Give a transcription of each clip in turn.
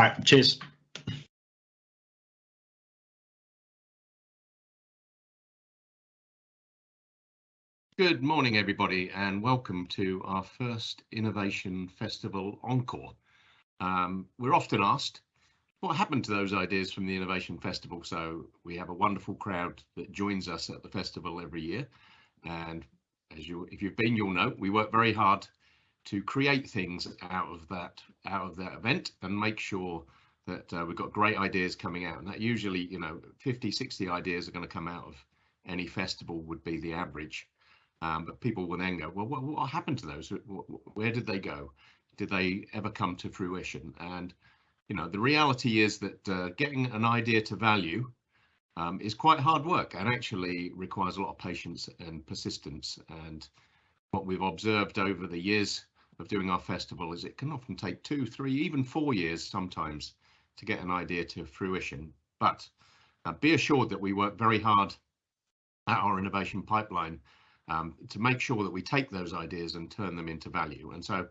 All right, cheers. Good morning, everybody, and welcome to our first Innovation Festival Encore. Um, we're often asked, what happened to those ideas from the Innovation Festival? So we have a wonderful crowd that joins us at the festival every year. And as you, if you've been, you'll know, we work very hard to create things out of that, out of that event and make sure that uh, we've got great ideas coming out. And that usually, you know, 50, 60 ideas are going to come out of any festival would be the average. Um, but people will then go, well, what, what happened to those? Where did they go? Did they ever come to fruition? And, you know, the reality is that uh, getting an idea to value um, is quite hard work and actually requires a lot of patience and persistence. And what we've observed over the years of doing our festival is it can often take two, three, even four years sometimes to get an idea to fruition. But uh, be assured that we work very hard at our innovation pipeline um, to make sure that we take those ideas and turn them into value. And so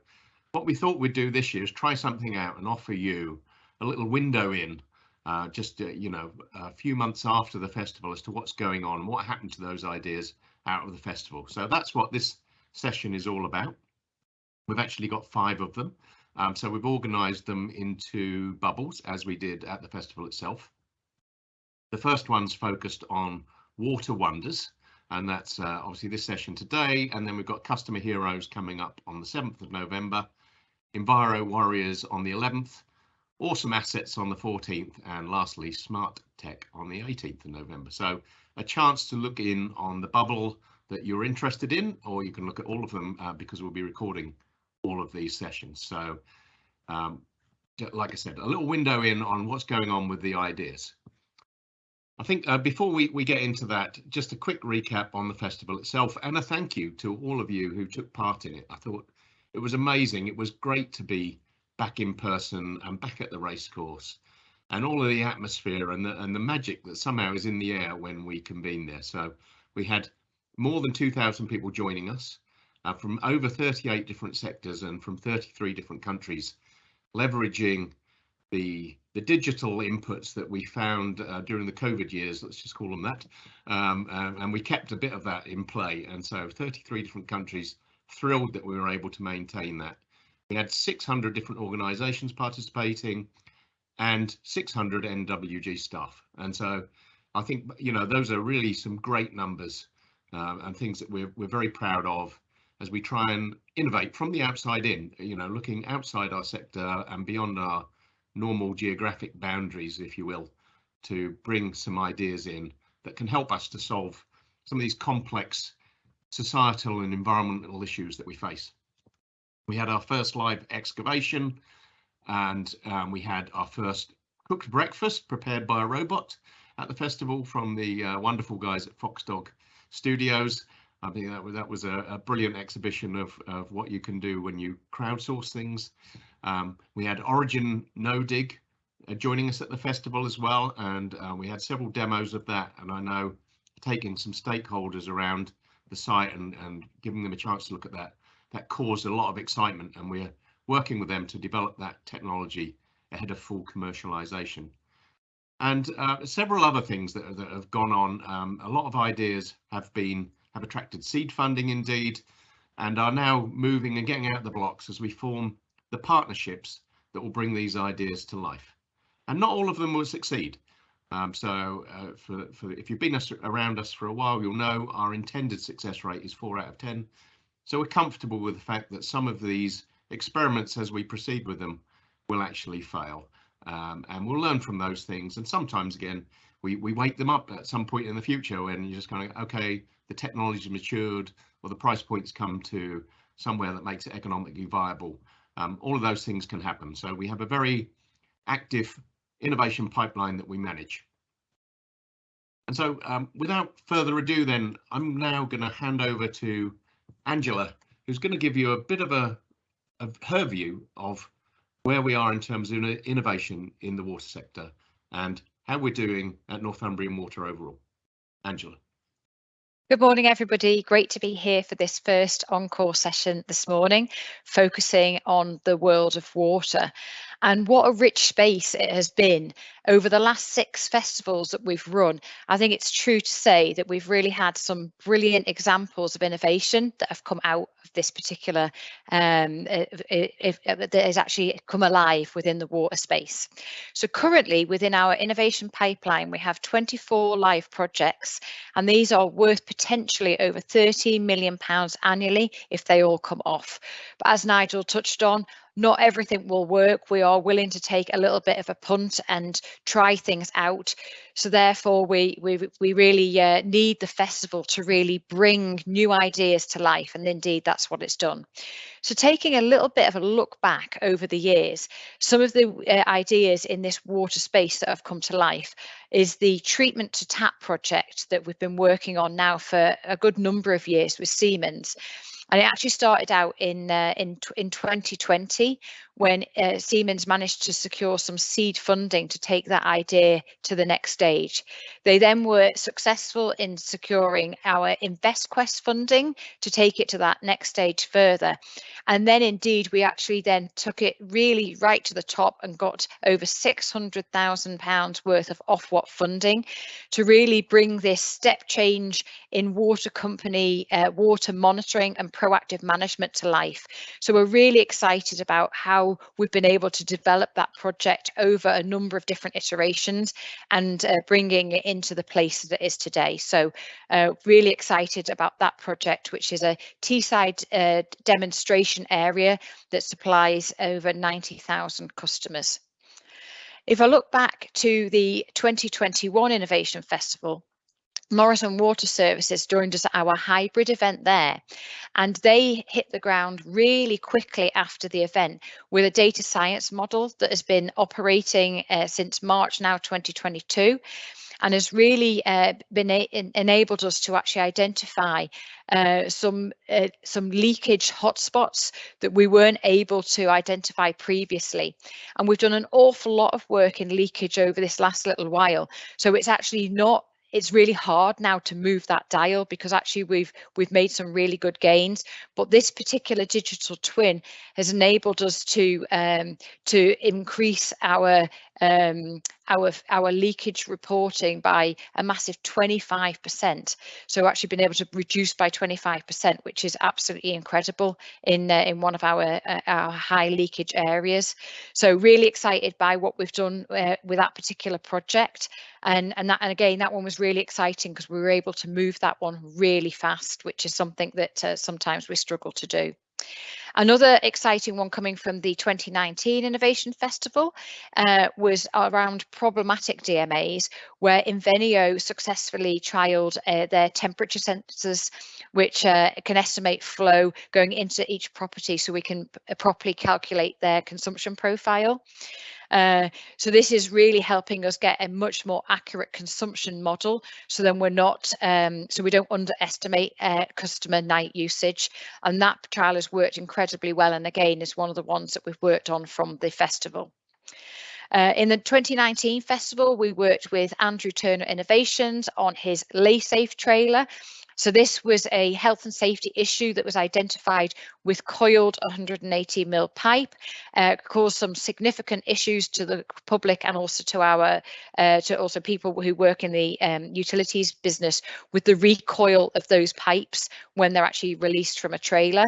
what we thought we'd do this year is try something out and offer you a little window in uh, just, uh, you know, a few months after the festival as to what's going on, what happened to those ideas out of the festival. So that's what this session is all about. We've actually got five of them. Um, so we've organised them into bubbles as we did at the festival itself. The first one's focused on water wonders and that's uh, obviously this session today. And then we've got Customer Heroes coming up on the 7th of November, Enviro Warriors on the 11th, Awesome Assets on the 14th, and lastly, Smart Tech on the 18th of November. So a chance to look in on the bubble that you're interested in, or you can look at all of them uh, because we'll be recording all of these sessions. So um, like I said, a little window in on what's going on with the ideas. I think uh, before we, we get into that, just a quick recap on the festival itself and a thank you to all of you who took part in it. I thought it was amazing. It was great to be back in person and back at the racecourse and all of the atmosphere and the, and the magic that somehow is in the air when we convene there. So we had more than 2,000 people joining us uh, from over 38 different sectors and from 33 different countries, leveraging the the digital inputs that we found uh, during the COVID years, let's just call them that, um, uh, and we kept a bit of that in play. And so 33 different countries, thrilled that we were able to maintain that. We had 600 different organisations participating and 600 NWG staff. And so I think, you know, those are really some great numbers uh, and things that we're, we're very proud of as we try and innovate from the outside in, you know, looking outside our sector and beyond our normal geographic boundaries, if you will, to bring some ideas in that can help us to solve some of these complex societal and environmental issues that we face. We had our first live excavation and um, we had our first cooked breakfast prepared by a robot at the festival from the uh, wonderful guys at Foxdog Studios. I think that was that was a, a brilliant exhibition of, of what you can do when you crowdsource things. Um, we had Origin No Dig uh, joining us at the festival as well, and uh, we had several demos of that. And I know taking some stakeholders around the site and, and giving them a chance to look at that, that caused a lot of excitement. And we're working with them to develop that technology ahead of full commercialization. And uh, several other things that, that have gone on. Um, a lot of ideas have been have attracted seed funding indeed, and are now moving and getting out the blocks as we form the partnerships that will bring these ideas to life. And not all of them will succeed. Um, so uh, for, for, if you've been us, around us for a while, you'll know our intended success rate is four out of 10. So we're comfortable with the fact that some of these experiments as we proceed with them will actually fail. Um, and we'll learn from those things. And sometimes again, we, we wake them up at some point in the future when you're just kind of, okay, the technology matured or the price points come to somewhere that makes it economically viable um, all of those things can happen. So we have a very active innovation pipeline that we manage. And so um, without further ado, then I'm now going to hand over to Angela, who's going to give you a bit of a of her view of where we are in terms of innovation in the water sector and how we're doing at Northumbrian Water overall. Angela. Good morning, everybody. Great to be here for this first encore session this morning, focusing on the world of water. And what a rich space it has been over the last six festivals that we've run. I think it's true to say that we've really had some brilliant examples of innovation that have come out of this particular, um, if, that has actually come alive within the water space. So currently within our innovation pipeline, we have 24 live projects, and these are worth potentially over 30 million pounds annually if they all come off. But as Nigel touched on, not everything will work. We are willing to take a little bit of a punt and try things out. So therefore, we we we really uh, need the festival to really bring new ideas to life, and indeed that's what it's done. So taking a little bit of a look back over the years, some of the uh, ideas in this water space that have come to life is the treatment to tap project that we've been working on now for a good number of years with Siemens and it actually started out in uh, in in 2020 when uh, Siemens managed to secure some seed funding to take that idea to the next stage. They then were successful in securing our InvestQuest funding to take it to that next stage further. And then indeed, we actually then took it really right to the top and got over £600,000 worth of Ofwat funding to really bring this step change in water company, uh, water monitoring and proactive management to life. So we're really excited about how we've been able to develop that project over a number of different iterations and uh, bringing it into the place that it is today. So uh, really excited about that project, which is a Teesside uh, demonstration area that supplies over 90,000 customers. If I look back to the 2021 Innovation Festival, Morrison Water Services joined us at our hybrid event there, and they hit the ground really quickly after the event with a data science model that has been operating uh, since March now 2022 and has really uh, been enabled us to actually identify uh, some uh, some leakage hotspots that we weren't able to identify previously. And we've done an awful lot of work in leakage over this last little while. So it's actually not it's really hard now to move that dial because actually we've we've made some really good gains. But this particular digital twin has enabled us to um, to increase our um, our our leakage reporting by a massive 25%. So actually been able to reduce by 25%, which is absolutely incredible in uh, in one of our uh, our high leakage areas. So really excited by what we've done uh, with that particular project. And and that and again that one was really exciting because we were able to move that one really fast, which is something that uh, sometimes we struggle to do. Another exciting one coming from the 2019 Innovation Festival uh, was around problematic DMAs, where Invenio successfully trialled uh, their temperature sensors, which uh, can estimate flow going into each property so we can properly calculate their consumption profile. Uh, so this is really helping us get a much more accurate consumption model. So then we're not, um, so we don't underestimate uh, customer night usage. And that trial has worked incredibly well. And again, is one of the ones that we've worked on from the festival. Uh, in the 2019 festival, we worked with Andrew Turner Innovations on his LaySafe trailer. So this was a health and safety issue that was identified with coiled 180 mil pipe, uh, caused some significant issues to the public and also to our uh, to also people who work in the um, utilities business with the recoil of those pipes when they're actually released from a trailer.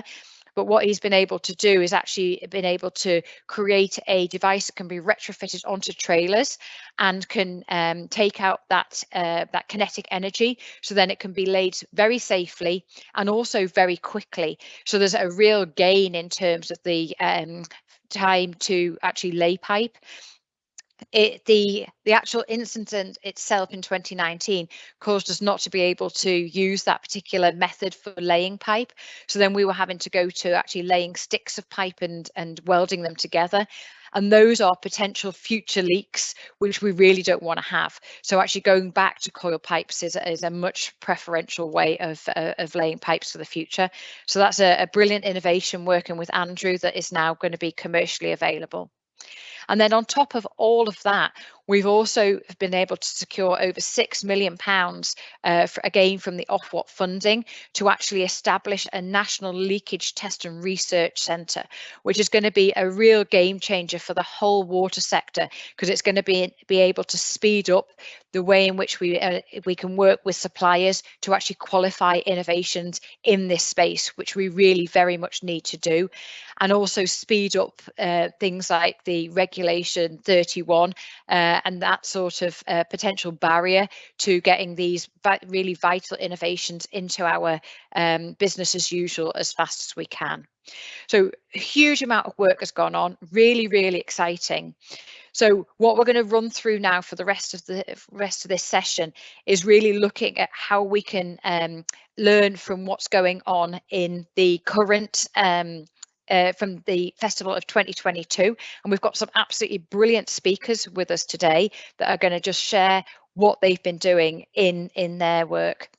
But what he's been able to do is actually been able to create a device that can be retrofitted onto trailers and can um, take out that uh, that kinetic energy. So then it can be laid very safely and also very quickly. So there's a real gain in terms of the um, time to actually lay pipe it, the the actual incident itself in 2019 caused us not to be able to use that particular method for laying pipe. So then we were having to go to actually laying sticks of pipe and and welding them together. And those are potential future leaks, which we really don't want to have. So actually going back to coil pipes is, is a much preferential way of, uh, of laying pipes for the future. So that's a, a brilliant innovation working with Andrew that is now going to be commercially available. And then on top of all of that, we've also been able to secure over six million pounds, uh, again from the Ofwat funding, to actually establish a national leakage test and research centre, which is going to be a real game changer for the whole water sector because it's going to be be able to speed up the way in which we uh, we can work with suppliers to actually qualify innovations in this space, which we really very much need to do, and also speed up uh, things like the regulation 31 uh, and that sort of uh, potential barrier to getting these really vital innovations into our um, business as usual as fast as we can. So a huge amount of work has gone on, really, really exciting. So what we're going to run through now for the rest of the rest of this session is really looking at how we can um, learn from what's going on in the current um, uh, from the festival of 2022 and we've got some absolutely brilliant speakers with us today that are going to just share what they've been doing in in their work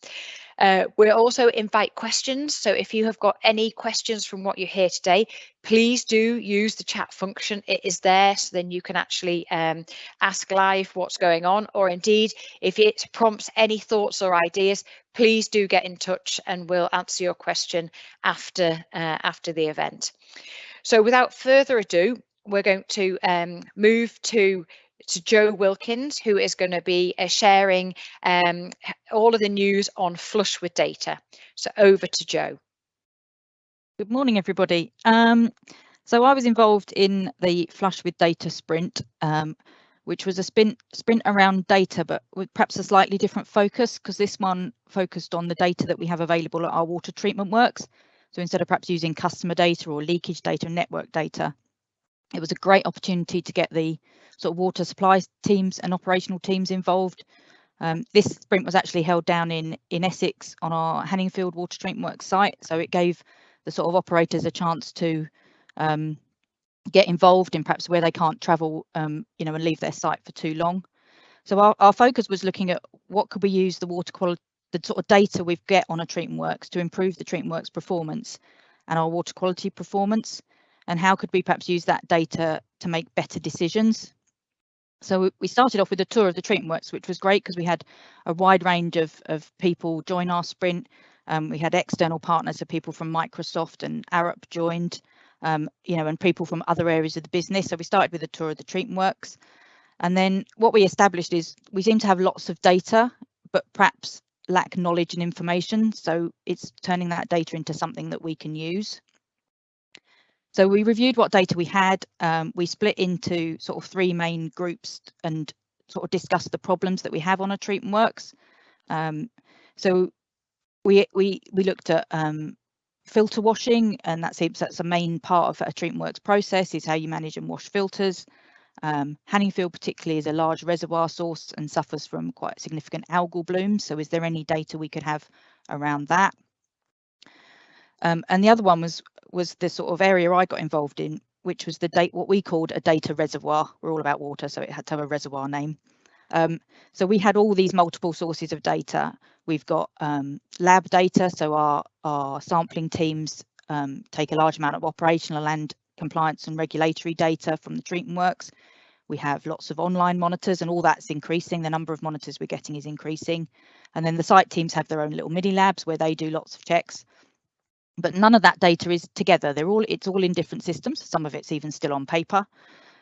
uh, we'll also invite questions. So if you have got any questions from what you hear today, please do use the chat function. It is there, so then you can actually um, ask live what's going on, or indeed, if it prompts any thoughts or ideas, please do get in touch and we'll answer your question after, uh, after the event. So without further ado, we're going to um, move to to Joe Wilkins, who is going to be uh, sharing um, all of the news on Flush with Data. So over to Joe. Good morning, everybody. Um, so I was involved in the Flush with Data sprint, um, which was a sprint, sprint around data, but with perhaps a slightly different focus because this one focused on the data that we have available at our water treatment works. So instead of perhaps using customer data or leakage data network data, it was a great opportunity to get the sort of water supply teams and operational teams involved. Um, this sprint was actually held down in in Essex on our Hanningfield Water Treatment Works site, so it gave the sort of operators a chance to um, get involved in perhaps where they can't travel, um, you know, and leave their site for too long. So our, our focus was looking at what could we use the water quality, the sort of data we've get on a treatment works to improve the treatment works performance and our water quality performance and how could we perhaps use that data to make better decisions? So we started off with a tour of the treatment works which was great because we had a wide range of, of people join our sprint. Um, we had external partners so people from microsoft and arup joined um, you know and people from other areas of the business. So we started with a tour of the treatment works and then what we established is we seem to have lots of data but perhaps lack knowledge and information. So it's turning that data into something that we can use so we reviewed what data we had. Um, we split into sort of three main groups and sort of discussed the problems that we have on a treatment works. Um, so we we we looked at um, filter washing, and that seems that's a main part of a treatment works process is how you manage and wash filters. Um, Hanningfield particularly is a large reservoir source and suffers from quite significant algal blooms. So is there any data we could have around that? Um, and the other one was was the sort of area I got involved in, which was the date what we called a data reservoir. We're all about water, so it had to have a reservoir name. Um, so we had all these multiple sources of data. We've got um, lab data, so our our sampling teams um, take a large amount of operational and compliance and regulatory data from the treatment works. We have lots of online monitors and all that's increasing. The number of monitors we're getting is increasing. And then the site teams have their own little mini labs where they do lots of checks but none of that data is together. They're all it's all in different systems. Some of it's even still on paper.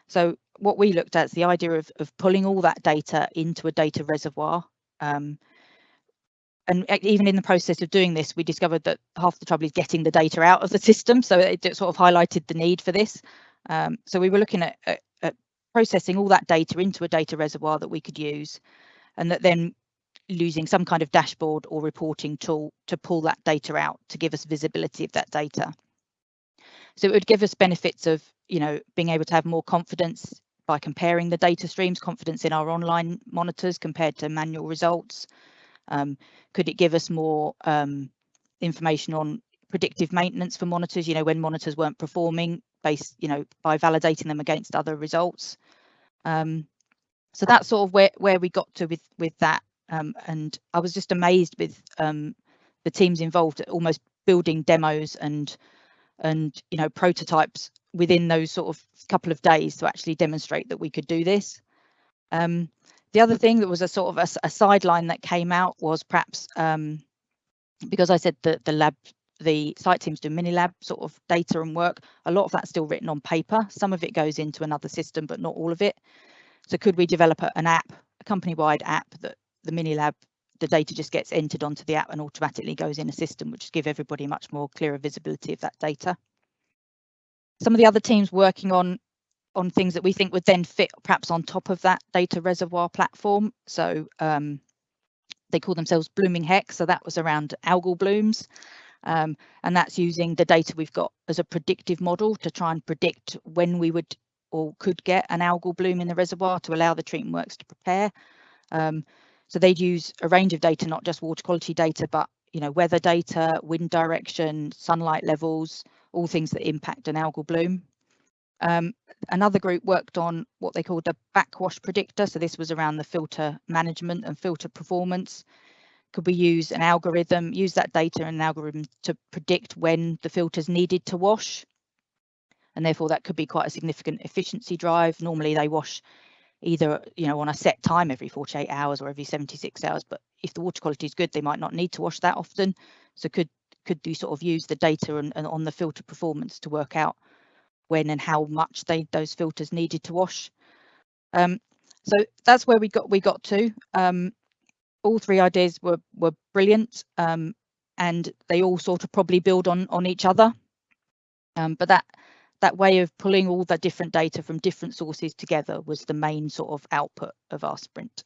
So what we looked at is the idea of, of pulling all that data into a data reservoir. Um, and even in the process of doing this, we discovered that half the trouble is getting the data out of the system. So it sort of highlighted the need for this. Um, so we were looking at, at, at processing all that data into a data reservoir that we could use and that then using some kind of dashboard or reporting tool to pull that data out to give us visibility of that data. So it would give us benefits of, you know, being able to have more confidence by comparing the data streams, confidence in our online monitors compared to manual results. Um, could it give us more um, information on predictive maintenance for monitors, you know, when monitors weren't performing based, you know, by validating them against other results. Um, so that's sort of where, where we got to with, with that. Um, and I was just amazed with um, the teams involved, almost building demos and and you know prototypes within those sort of couple of days to actually demonstrate that we could do this. Um, the other thing that was a sort of a, a sideline that came out was perhaps um, because I said that the lab, the site teams do mini lab sort of data and work, a lot of that's still written on paper. Some of it goes into another system, but not all of it. So could we develop an app, a company-wide app that the mini lab, the data just gets entered onto the app and automatically goes in a system, which give everybody much more clearer visibility of that data. Some of the other teams working on on things that we think would then fit perhaps on top of that data reservoir platform. So um, they call themselves Blooming Hex. So that was around algal blooms. Um, and that's using the data we've got as a predictive model to try and predict when we would or could get an algal bloom in the reservoir to allow the treatment works to prepare. Um, so they'd use a range of data, not just water quality data, but you know weather data, wind direction, sunlight levels, all things that impact an algal bloom. Um, another group worked on what they called the backwash predictor. So this was around the filter management and filter performance. Could we use an algorithm, use that data and an algorithm to predict when the filters needed to wash? And therefore that could be quite a significant efficiency drive. Normally they wash either you know on a set time every 48 hours or every 76 hours but if the water quality is good they might not need to wash that often so could could you sort of use the data and, and on the filter performance to work out when and how much they those filters needed to wash. Um, so that's where we got we got to. Um, all three ideas were were brilliant, um, and they all sort of probably build on on each other. Um, but that that way of pulling all the different data from different sources together was the main sort of output of our sprint.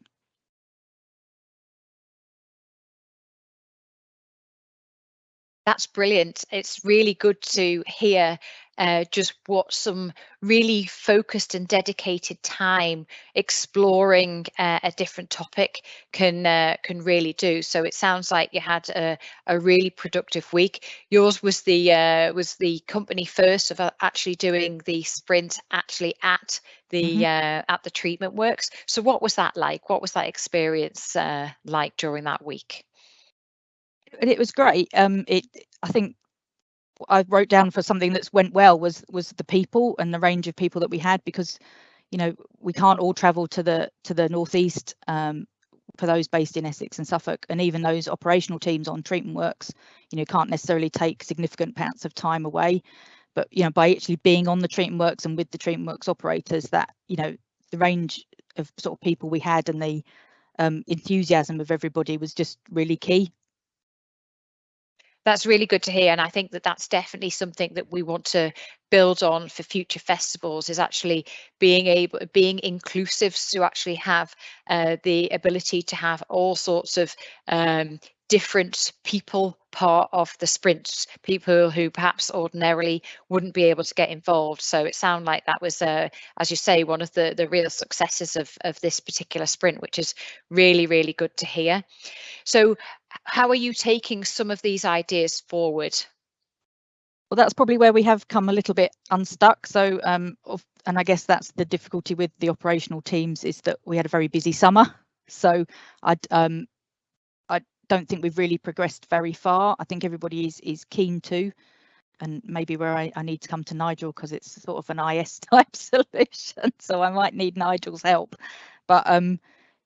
That's brilliant. It's really good to hear uh, just what some really focused and dedicated time exploring uh, a different topic can uh, can really do. So it sounds like you had a, a really productive week. Yours was the uh, was the company first of uh, actually doing the sprint actually at the mm -hmm. at the treatment works. So what was that like? What was that experience like during that week? it was great. Um, it I think I wrote down for something that's went well was was the people and the range of people that we had because you know we can't all travel to the to the northeast um, for those based in Essex and Suffolk. And even those operational teams on treatment works you know can't necessarily take significant amounts of time away. But you know by actually being on the treatment works and with the treatment works operators that you know the range of sort of people we had and the um, enthusiasm of everybody was just really key that's really good to hear and i think that that's definitely something that we want to build on for future festivals is actually being able being inclusive to actually have uh, the ability to have all sorts of um, different people part of the sprint people who perhaps ordinarily wouldn't be able to get involved so it sounded like that was uh, as you say one of the the real successes of of this particular sprint which is really really good to hear so how are you taking some of these ideas forward? Well, that's probably where we have come a little bit unstuck. So, um, and I guess that's the difficulty with the operational teams is that we had a very busy summer. So, I um, don't think we've really progressed very far. I think everybody is is keen to, and maybe where I, I need to come to Nigel because it's sort of an IS type solution. So I might need Nigel's help. But um,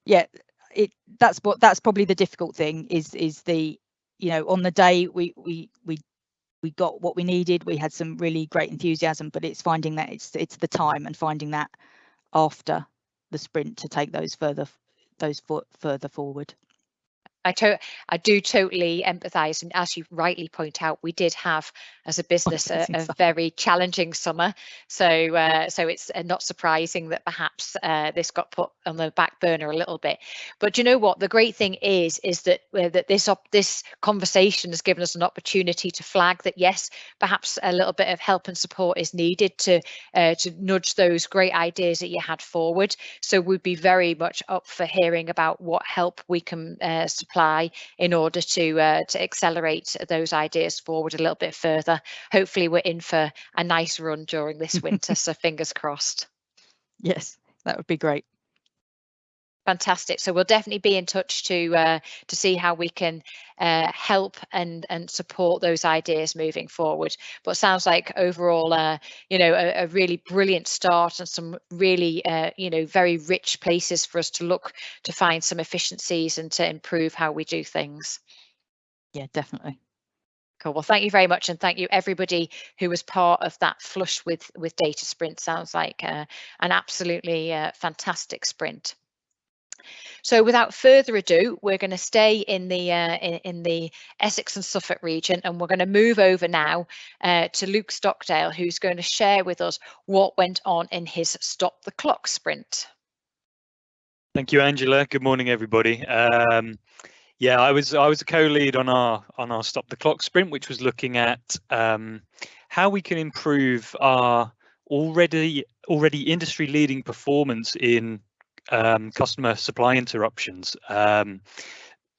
yeah, it that's what that's probably the difficult thing is is the you know on the day we we we we got what we needed we had some really great enthusiasm but it's finding that it's it's the time and finding that after the sprint to take those further those foot further forward I, to- I do totally empathise, and as you rightly point out, we did have, as a business, a, a very challenging summer. So, uh, so it's uh, not surprising that perhaps uh, this got put on the back burner a little bit. But you know what? The great thing is, is that uh, that this this conversation has given us an opportunity to flag that yes, perhaps a little bit of help and support is needed to uh, to nudge those great ideas that you had forward. So we'd be very much up for hearing about what help we can uh, supply in order to uh, to accelerate those ideas forward a little bit further. Hopefully, we're in for a nice run during this winter, so fingers crossed. Yes, that would be great. Fantastic. So we'll definitely be in touch to uh, to see how we can uh, help and and support those ideas moving forward. But sounds like overall, uh, you know, a, a, really brilliant start and some really, uh, you know, very rich places for us to look to find some efficiencies and to improve how we do things. Yeah, definitely. Cool. Well, thank you very much, and thank you everybody who was part of that flush with with Data Sprint. Sounds like uh, an absolutely uh, fantastic sprint. So without further ado, we're going to stay in the uh, in, in, the Essex and Suffolk region, and we're going to move over now uh, to Luke Stockdale, who's going to share with us what went on in his Stop the Clock sprint. Thank you, Angela. Good morning, everybody. Um, yeah, I was I was a co-lead on our on our Stop the Clock sprint, which was looking at um, how we can improve our already already industry leading performance in um, customer supply interruptions. Um,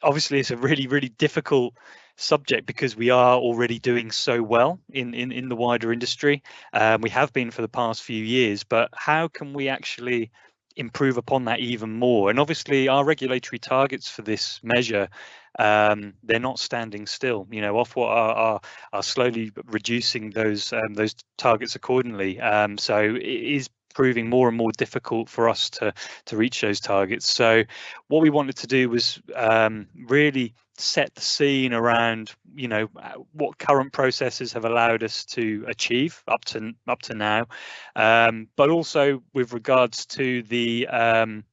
obviously, it's a really, really difficult subject because we are already doing so well in, in, in the wider industry. Um, we have been for the past few years, but how can we actually improve upon that even more? And obviously, our regulatory targets for this measure um, they're not standing still. You know, Ofwat are, are, are slowly reducing those um, those targets accordingly. Um, so it is proving more and more difficult for us to to reach those targets. So what we wanted to do was um, really set the scene around you know what current processes have allowed us to achieve up to up to now um, but also with regards to the um,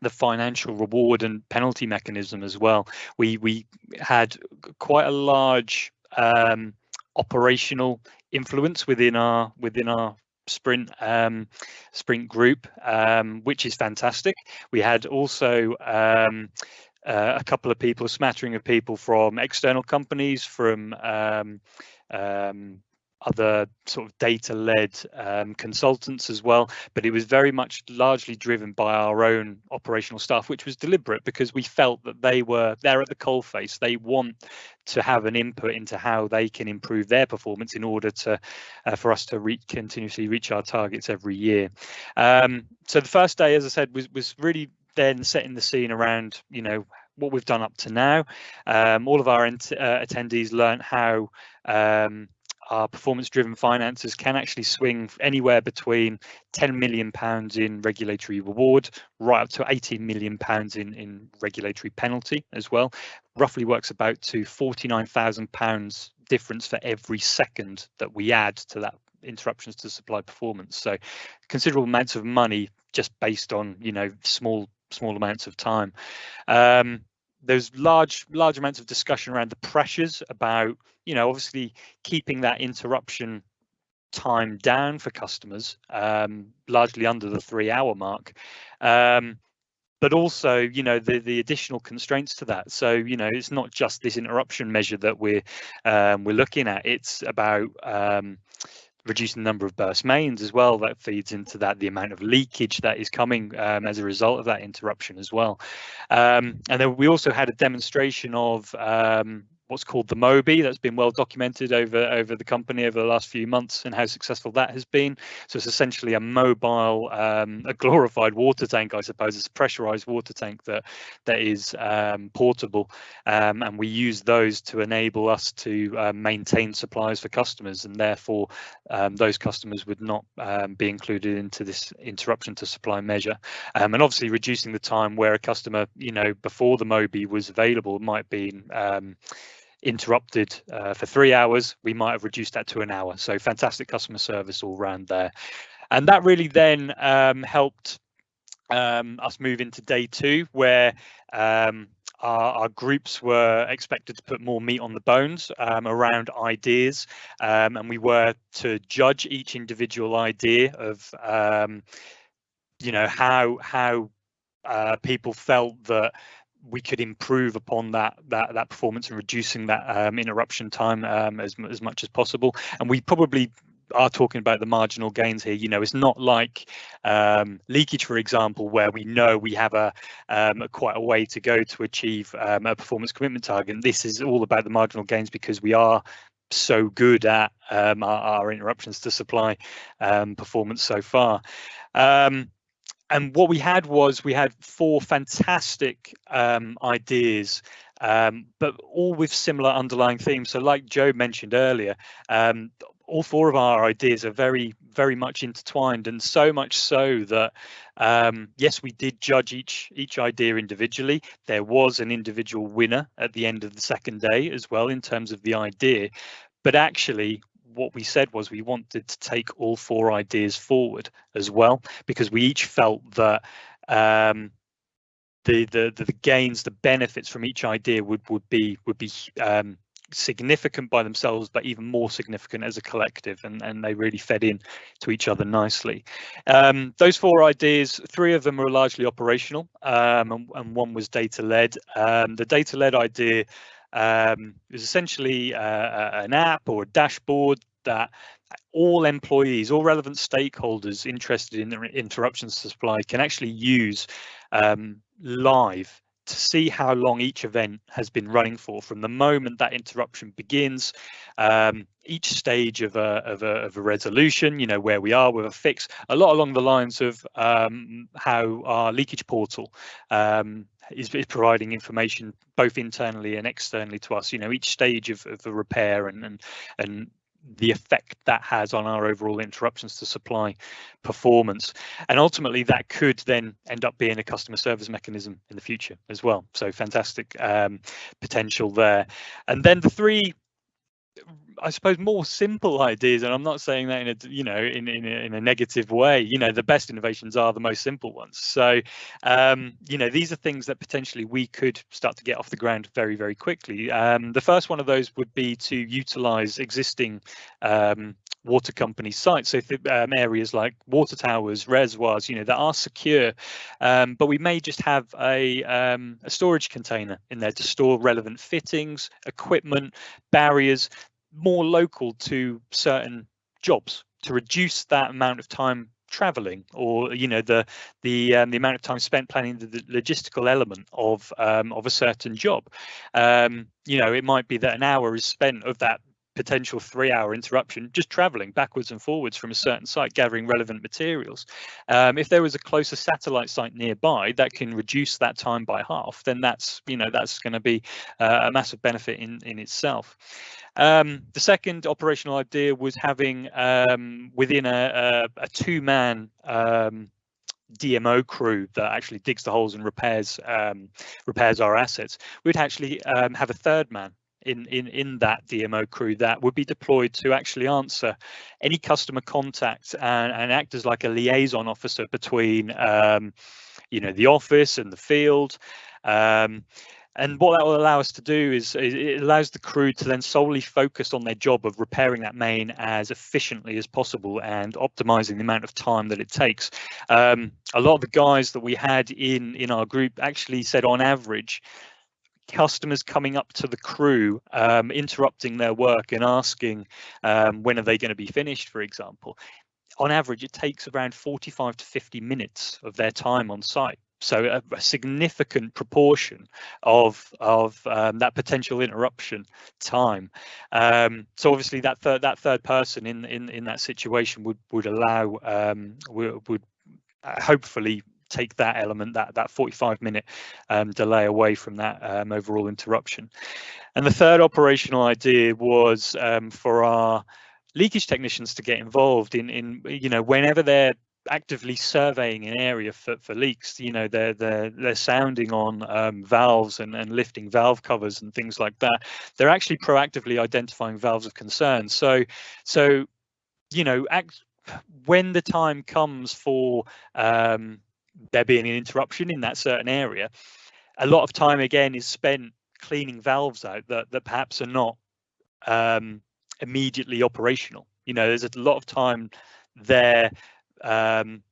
the financial reward and penalty mechanism as well we we had quite a large um, operational influence within our within our sprint um, sprint group, um, which is fantastic. We had also um, uh, a couple of people, a smattering of people from external companies, from um, um, other sort of data-led um, consultants as well, but it was very much largely driven by our own operational staff, which was deliberate because we felt that they were there at the coalface. They want to have an input into how they can improve their performance in order to uh, for us to reach continuously reach our targets every year. Um, so the first day, as I said, was was really then setting the scene around you know what we've done up to now. Um, all of our uh, attendees learned how um, our performance driven finances can actually swing anywhere between 10 million pounds in regulatory reward right up to 18 million pounds in in regulatory penalty as well. Roughly works about to 49,000 pounds difference for every second that we add to that interruptions to supply performance. So considerable amounts of money just based on you know small small amounts of time. Um, there's large large amounts of discussion around the pressures about you know obviously keeping that interruption time down for customers um, largely under the three hour mark. Um, but also you know the the additional constraints to that. So you know it's not just this interruption measure that we're um, we're looking at. It's about um, reducing the number of burst mains as well. That feeds into that the amount of leakage that is coming um, as a result of that interruption as well. Um, and then we also had a demonstration of um, what's called the Moby that's been well documented over over the company over the last few months and how successful that has been. So it's essentially a mobile, um, a glorified water tank, I suppose. It's a pressurized water tank that that is um, portable, um, and we use those to enable us to uh, maintain supplies for customers, and therefore um, those customers would not um, be included into this interruption to supply measure. and obviously reducing the time where a customer, you know, before the Moby was available might be interrupted uh, for three hours, we might have reduced that to an hour. So fantastic customer service all round there. And that really then um, helped um, us move into day two, where um, our, our, groups were expected to put more meat on the bones um, around ideas, um, and we were to judge each individual idea of, um, you know, how how uh, people felt that we could improve upon that that that performance and reducing that um, interruption time um, as as much as possible. And we probably are talking about the marginal gains here. You know, it's not like um, leakage, for example, where we know we have a, um, a quite a way to go to achieve um, a performance commitment target. This is all about the marginal gains because we are so good at um, our, our, interruptions to supply um, performance so far. And what we had was we had four fantastic um, ideas um, but all with similar underlying themes. So like Joe mentioned earlier, um, all four of our ideas are very, very much intertwined and so much so that, um, yes, we did judge each each idea individually. There was an individual winner at the end of the second day as well in terms of the idea, but actually what we said was we wanted to take all four ideas forward as well because we each felt that um, the, the the gains, the benefits from each idea would would be would be um, significant by themselves, but even more significant as a collective, and, and they really fed in to each other nicely. Um, those four ideas, three of them are largely operational, um, and, and, one was data-led. Um, the data-led idea um, is essentially uh, an app or a dashboard that all employees, all relevant stakeholders interested in the interruptions supply can actually use um, live to see how long each event has been running for. From the moment that interruption begins um, each stage of a, of a, of, a, resolution you know where we are with a fix a lot along the lines of um, how our leakage portal um, is, is, providing information both internally and externally to us you know each stage of, of the repair and and and the effect that has on our overall interruptions to supply performance. And ultimately, that could then end up being a customer service mechanism in the future as well. So fantastic um, potential there. And then the three I suppose more simple ideas, and I'm not saying that in a you know in in a, in a negative way. You know, the best innovations are the most simple ones. So, um, you know, these are things that potentially we could start to get off the ground very very quickly. Um, the first one of those would be to utilize existing um, water company sites. So um, areas like water towers, reservoirs, you know, that are secure, um, but we may just have a, um, a storage container in there to store relevant fittings, equipment, barriers more local to certain jobs to reduce that amount of time traveling or you know the the um, the amount of time spent planning the, the logistical element of um, of a certain job um, you know it might be that an hour is spent of that potential three hour interruption just traveling backwards and forwards from a certain site gathering relevant materials um, if there was a closer satellite site nearby that can reduce that time by half then that's you know that's going to be uh, a massive benefit in in itself um, the second operational idea was having um, within a, a, a two-man um, DMO crew that actually digs the holes and repairs um, repairs our assets. We'd actually um, have a third man in, in, in that DMO crew that would be deployed to actually answer any customer contact and, and act as like a liaison officer between um, you know the office and the field. Um, and what that will allow us to do is it allows the crew to then solely focus on their job of repairing that main as efficiently as possible and optimizing the amount of time that it takes. Um, a lot of the guys that we had in in our group actually said on average customers coming up to the crew, um, interrupting their work and asking um, when are they going to be finished, for example. On average, it takes around 45 to 50 minutes of their time on site. So a, a significant proportion of of um, that potential interruption time. Um, so obviously that third that third person in in in that situation would would allow um, would, would uh, hopefully take that element, that that 45 minute um, delay away from that um, overall interruption. And the third operational idea was um, for our leakage technicians to get involved in in you know whenever they're actively surveying an area for, for leaks you know they're they're they're sounding on um, valves and, and lifting valve covers and things like that they're actually proactively identifying valves of concern so so you know act, when the time comes for um, there being an interruption in that certain area, a lot of time again is spent cleaning valves out that that perhaps are not um, immediately operational. You know, there's a lot of time there um,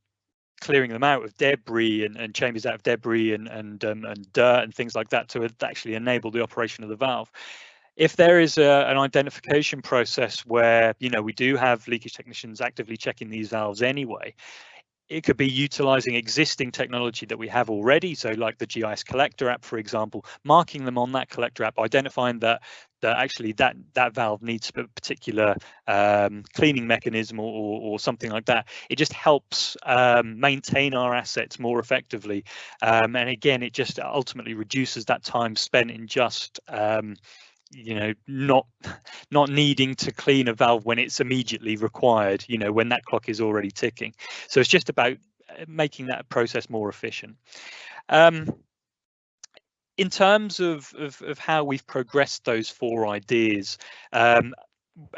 clearing them out of debris and, and chambers out of debris and and um, and dirt and things like that to actually enable the operation of the valve. If there is a, an identification process where you know we do have leakage technicians actively checking these valves anyway, it could be utilizing existing technology that we have already. So like the GIS collector app, for example, marking them on that collector app, identifying that that actually that that valve needs a particular um, cleaning mechanism or, or, or, something like that. It just helps um, maintain our assets more effectively. Um, and again, it just ultimately reduces that time spent in just um, you know not not needing to clean a valve when it's immediately required you know when that clock is already ticking. So it's just about uh, making that process more efficient. Um, in terms of, of, of how we've progressed those four ideas um,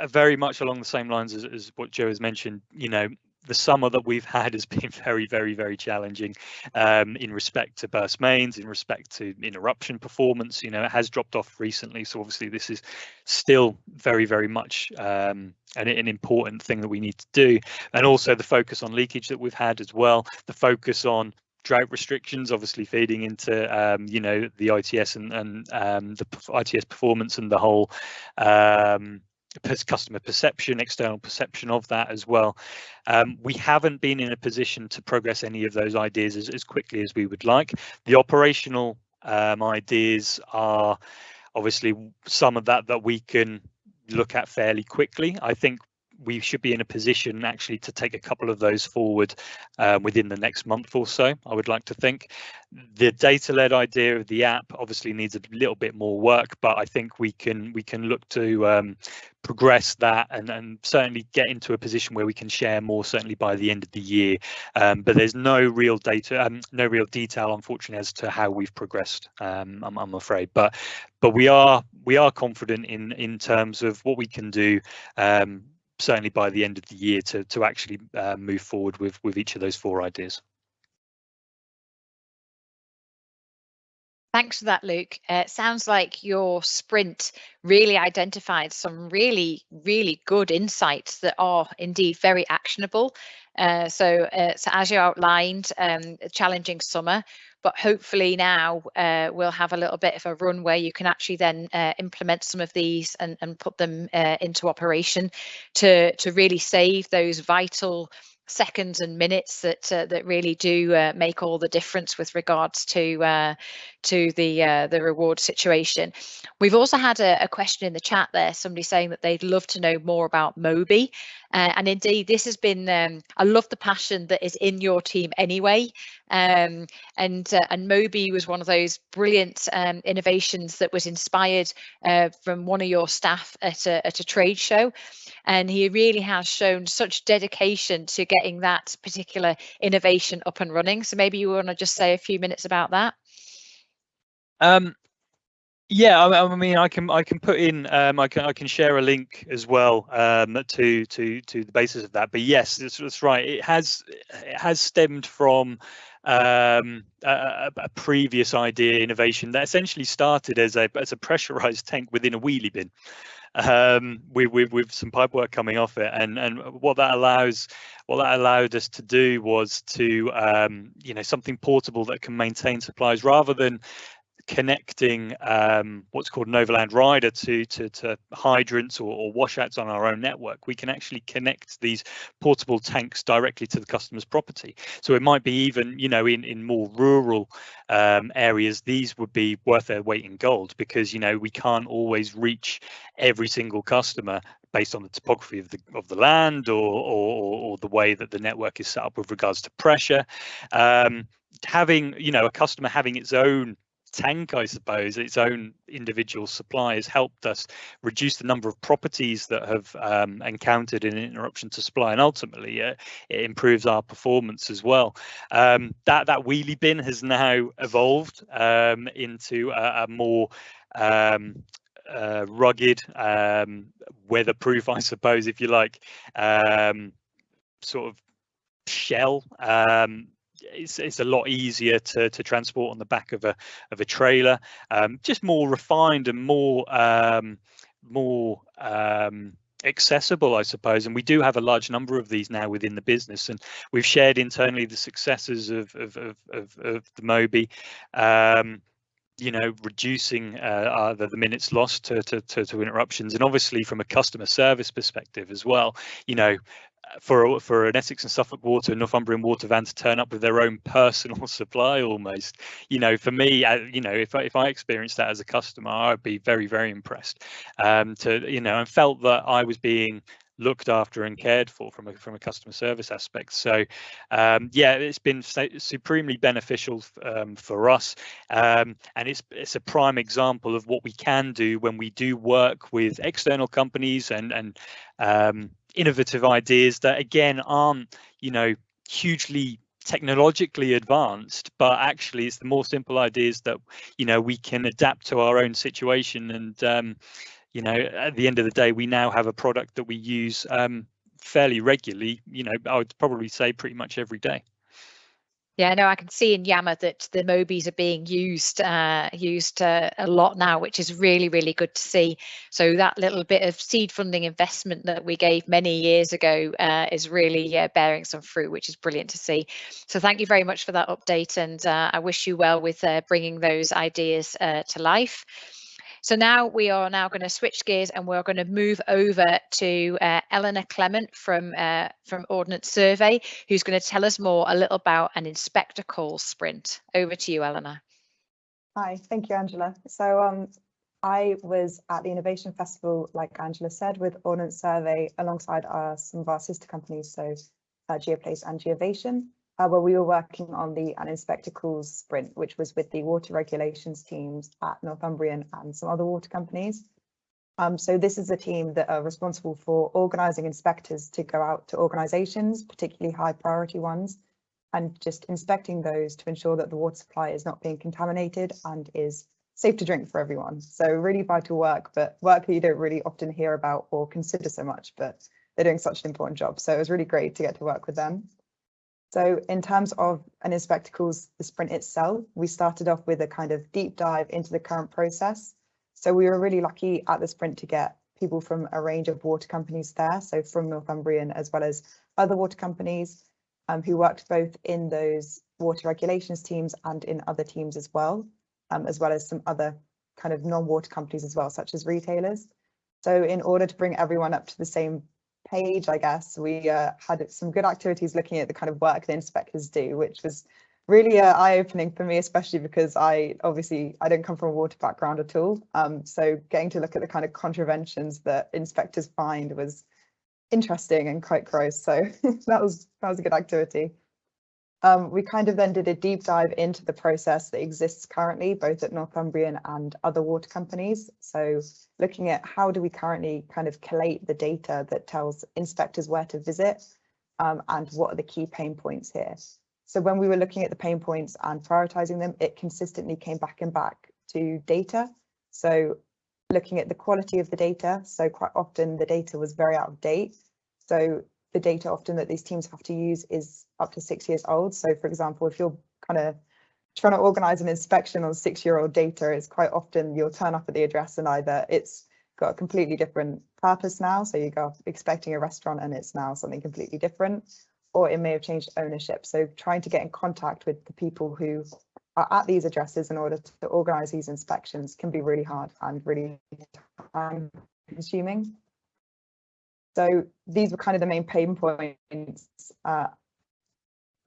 very much along the same lines as, as what joe has mentioned you know the summer that we've had has been very, very, very challenging um, in respect to burst mains, in respect to interruption performance. You know, it has dropped off recently, so obviously this is still very, very much um, an, an important thing that we need to do. And also the focus on leakage that we've had as well, the focus on drought restrictions obviously feeding into um, you know the ITS and, and um, the ITS performance and the whole um, customer perception, external perception of that as well. Um, we haven't been in a position to progress any of those ideas as, as quickly as we would like. The operational um, ideas are obviously some of that that we can look at fairly quickly. I think we should be in a position actually to take a couple of those forward uh, within the next month or so, I would like to think. The data-led idea of the app obviously needs a little bit more work, but I think we can we can look to um, progress that and, and certainly get into a position where we can share more certainly by the end of the year. Um, but there's no real data, um, no real detail, unfortunately, as to how we've progressed. Um, I'm, I'm afraid, but but we are we are confident in in terms of what we can do um, certainly by the end of the year to to actually uh, move forward with with each of those four ideas. Thanks for that, Luke. Uh, it sounds like your sprint really identified some really, really good insights that are indeed very actionable. Uh, so, uh, so as you outlined, um, challenging summer, but hopefully now uh, we'll have a little bit of a run where you can actually then uh, implement some of these and, and put them uh, into operation to to really save those vital seconds and minutes that uh, that really do uh, make all the difference with regards to uh, to the uh, the reward situation. We've also had a, a, question in the chat there, somebody saying that they'd love to know more about Moby, uh, and indeed this has been. Um, I love the passion that is in your team anyway, um, and uh, and Moby was one of those brilliant um, innovations that was inspired from one of your staff at a at a trade show, and he really has shown such dedication to getting that particular innovation up and running. So maybe you want to just say a few minutes about that. Um, yeah, I, I, mean, I can I can put in um, I can I can share a link as well um, to to to the basis of that. But yes, that's, that's right. It has it has stemmed from um, a, a, previous idea innovation that essentially started as a as a pressurized tank within a wheelie bin um, with, with, with some pipe work coming off it. And and what that allows, what that allowed us to do was to um, you know something portable that can maintain supplies rather than connecting um, what's called an overland rider to to, to hydrants or, or, washouts on our own network, we can actually connect these portable tanks directly to the customer's property. So it might be even, you know, in in more rural um, areas, these would be worth their weight in gold because you know we can't always reach every single customer based on the topography of the of the land or or, or the way that the network is set up with regards to pressure. Um, having you know a customer having its own tank, I suppose, its own individual supply has helped us reduce the number of properties that have um, encountered an interruption to supply, and ultimately uh, it improves our performance as well. Um, that that wheelie bin has now evolved um, into a, a more um, uh, rugged, um, weatherproof, I suppose, if you like, um, sort of shell it's, it's a lot easier to, to transport on the back of a of a trailer. Um, just more refined and more um, more um, accessible, I suppose. And we do have a large number of these now within the business, and we've shared internally the successes of of of, of, of the Moby. Um, you know, reducing uh, the, the, minutes lost to, to, to, to interruptions, and obviously from a customer service perspective as well. You know, for for an Essex and Suffolk Water, Northumbrian Water van to turn up with their own personal supply almost. You know, for me, uh, you know, if I, if I experienced that as a customer, I'd be very very impressed. Um, to you know, and felt that I was being looked after and cared for from a from a customer service aspect. So um, yeah, it's been supremely beneficial um, for us, um, and it's it's a prime example of what we can do when we do work with external companies and and um, innovative ideas that again aren't you know hugely technologically advanced but actually it's the more simple ideas that you know we can adapt to our own situation. And um, you know at the end of the day we now have a product that we use um, fairly regularly you know i would probably say pretty much every day yeah, no, I can see in Yammer that the Mobies are being used uh, used uh, a lot now, which is really, really good to see. So that little bit of seed funding investment that we gave many years ago uh, is really uh, bearing some fruit, which is brilliant to see. So thank you very much for that update, and uh, I wish you well with uh, bringing those ideas to life. So now we are now going to switch gears and we're going to move over to uh, Eleanor Clement from uh, from Ordnance Survey, who's going to tell us more a little about an inspector call sprint. Over to you, Eleanor. Hi, thank you, Angela. So um, I was at the Innovation Festival, like Angela said, with Ordnance Survey alongside our, some of our sister companies, so uh, Geoplace and Geovation uh, where we were working on the An Inspector Calls sprint, which was with the water regulations teams at Northumbrian and some other water companies. Um, so this is a team that are responsible for organising inspectors to go out to organisations, particularly high priority ones, and just inspecting those to ensure that the water supply is not being contaminated and is safe to drink for everyone. So really vital work, but work that you don't really often hear about or consider so much, but they're doing such an important job. So it was really great to get to work with them. So in terms of an Inspector Calls, the sprint itself, we started off with a kind of deep dive into the current process. So we were really lucky at the sprint to get people from a range of water companies there, so from Northumbrian as well as other water companies um, who worked both in those water regulations teams and in other teams as well, um, as well as some other kind of non-water companies as well, such as retailers. So in order to bring everyone up to the same page, I guess, we uh, had some good activities looking at the kind of work the inspectors do, which was really uh, eye-opening for me, especially because I obviously I don't come from a water background at all. Um, so getting to look at the kind of contraventions that inspectors find was interesting and quite gross. So that was that was a good activity. Um, we kind of then did a deep dive into the process that exists currently, both at Northumbrian and other water companies. So looking at how do we currently kind of collate the data that tells inspectors where to visit um, and what are the key pain points here. So when we were looking at the pain points and prioritizing them, it consistently came back and back to data. So looking at the quality of the data. So quite often the data was very out of date. So the data often that these teams have to use is up to six years old. So for example, if you're kind of trying to organize an inspection on six year old data, it's quite often you'll turn up at the address and either it's got a completely different purpose now. So you go expecting a restaurant and it's now something completely different, or it may have changed ownership. So trying to get in contact with the people who are at these addresses in order to organize these inspections can be really hard and really time consuming. So these were kind of the main pain points. Uh,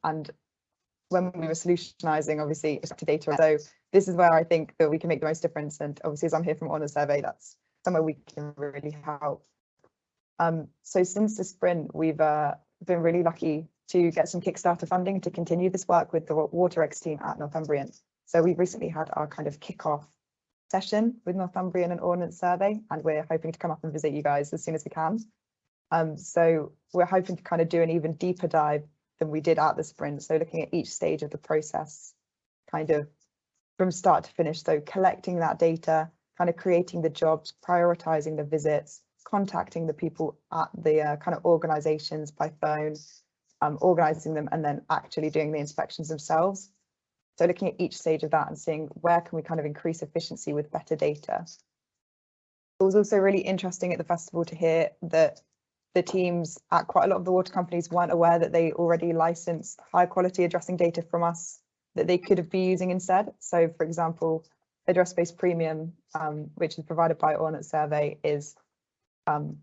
and when we were solutionizing, obviously, to data. So this is where I think that we can make the most difference. And obviously, as I'm here from Ordnance Survey, that's somewhere we can really help. Um, so since the sprint, we've uh, been really lucky to get some Kickstarter funding to continue this work with the WaterX team at Northumbrian. So we've recently had our kind of kickoff session with Northumbrian and Ordnance Survey, and we're hoping to come up and visit you guys as soon as we can. Um, so we're hoping to kind of do an even deeper dive than we did at the sprint. So looking at each stage of the process, kind of from start to finish. So collecting that data, kind of creating the jobs, prioritizing the visits, contacting the people at the uh, kind of organizations by phone, um, organizing them and then actually doing the inspections themselves. So looking at each stage of that and seeing where can we kind of increase efficiency with better data. It was also really interesting at the festival to hear that the teams at quite a lot of the water companies weren't aware that they already licensed high quality addressing data from us that they could have been using instead. So for example, AddressBase Premium, um, which is provided by Ordnance Survey, is um,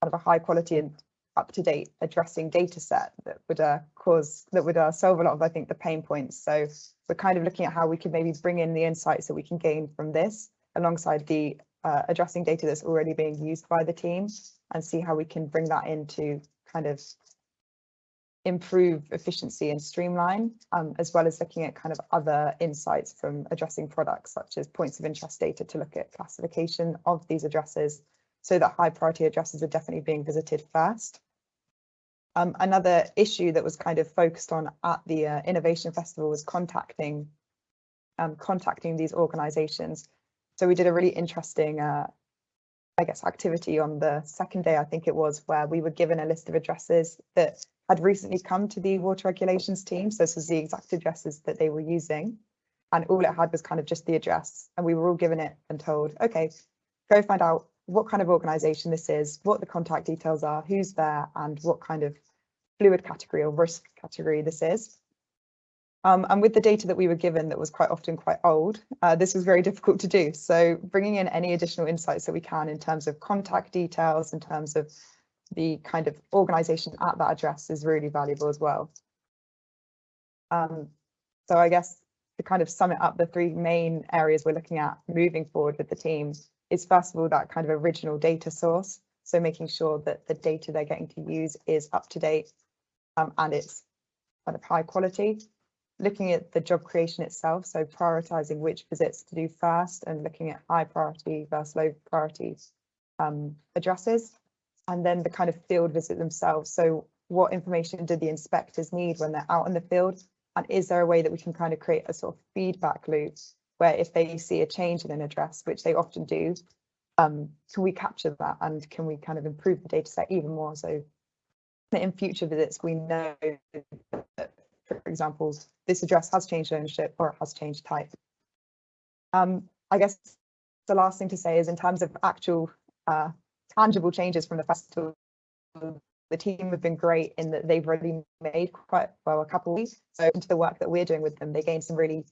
kind of a high quality and up-to-date addressing data set that would uh, cause that would uh, solve a lot of I think the pain points. So we're kind of looking at how we could maybe bring in the insights that we can gain from this alongside the uh, addressing data that's already being used by the team and see how we can bring that into kind of improve efficiency and streamline, um, as well as looking at kind of other insights from addressing products such as points of interest data to look at classification of these addresses so that high priority addresses are definitely being visited first. Um, another issue that was kind of focused on at the uh, Innovation Festival was contacting um, contacting these organizations. So we did a really interesting, uh, I guess, activity on the second day, I think it was, where we were given a list of addresses that had recently come to the water regulations team. So this was the exact addresses that they were using. And all it had was kind of just the address. And we were all given it and told, OK, go find out what kind of organisation this is, what the contact details are, who's there, and what kind of fluid category or risk category this is. Um, and with the data that we were given that was quite often quite old, uh, this was very difficult to do. So bringing in any additional insights that we can in terms of contact details, in terms of the kind of organisation at that address is really valuable as well. Um, so I guess to kind of sum it up, the three main areas we're looking at moving forward with the team is first of all that kind of original data source. So making sure that the data they're getting to use is up to date um, and it's kind of high quality. Looking at the job creation itself, so prioritizing which visits to do first and looking at high priority versus low priority um, addresses. And then the kind of field visit themselves. So what information do the inspectors need when they're out in the field? And is there a way that we can kind of create a sort of feedback loop where if they see a change in an address, which they often do, um, can we capture that and can we kind of improve the data set even more so that in future visits we know that, for example, this address has changed ownership or it has changed type. Um, I guess the last thing to say is in terms of actual uh, tangible changes from the festival, the team have been great in that they've really made quite well a couple of weeks. So into the work that we're doing with them, they gained some really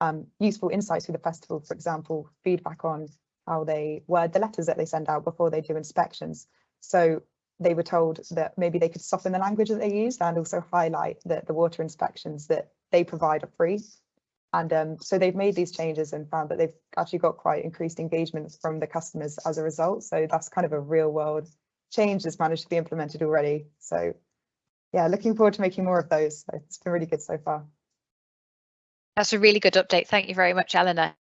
um, useful insights through the festival, for example, feedback on how they word the letters that they send out before they do inspections. So they were told that maybe they could soften the language that they used and also highlight that the water inspections that they provide are free. And um, so they've made these changes and found that they've actually got quite increased engagement from the customers as a result. So that's kind of a real world change that's managed to be implemented already. So yeah, looking forward to making more of those. It's been really good so far. That's a really good update. Thank you very much, Eleanor.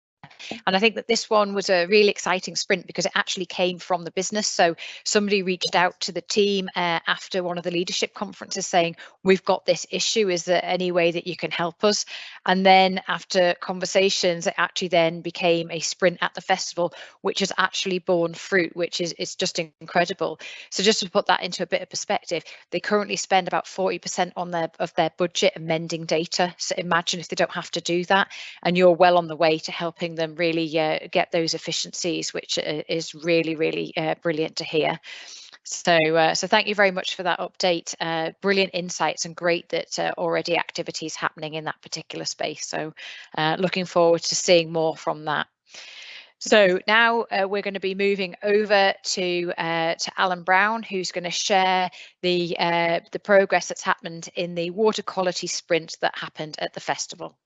And I think that this one was a really exciting sprint because it actually came from the business. So somebody reached out to the team uh, after one of the leadership conferences saying, we've got this issue. Is there any way that you can help us? And then after conversations, it actually then became a sprint at the festival, which has actually borne fruit, which is, is just incredible. So just to put that into a bit of perspective, they currently spend about 40% on their of their budget amending data. So imagine if they don't have to do that and you're well on the way to helping them really uh, get those efficiencies, which uh, is really, really uh, brilliant to hear. So, uh, so thank you very much for that update. Uh, brilliant insights and great that uh, already activities happening in that particular space. So, uh, looking forward to seeing more from that. So now uh, we're going to be moving over to uh, to Alan Brown, who's going to share the the progress that's happened in the water quality sprint that happened at the festival.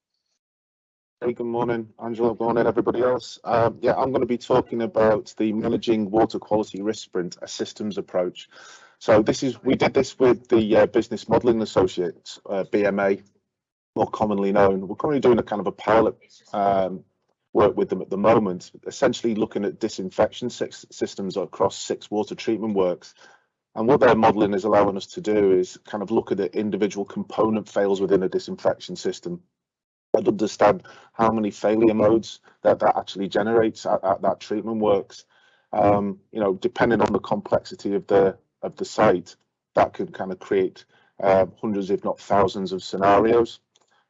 Hey, good morning, Angela. Good morning, everybody else. Um, yeah, I'm going to be talking about the managing water quality risk sprint, a systems approach. So this is we did this with the uh, Business Modelling Associates, uh, BMA, more commonly known. We're currently doing a kind of a pilot um, work with them at the moment, essentially looking at disinfection systems across six water treatment works. And what they're modelling is allowing us to do is kind of look at the individual component fails within a disinfection system and understand how many failure modes that that actually generates at, at that treatment works. Um, you know, depending on the complexity of the of the site, that could kind of create uh, hundreds, if not thousands, of scenarios.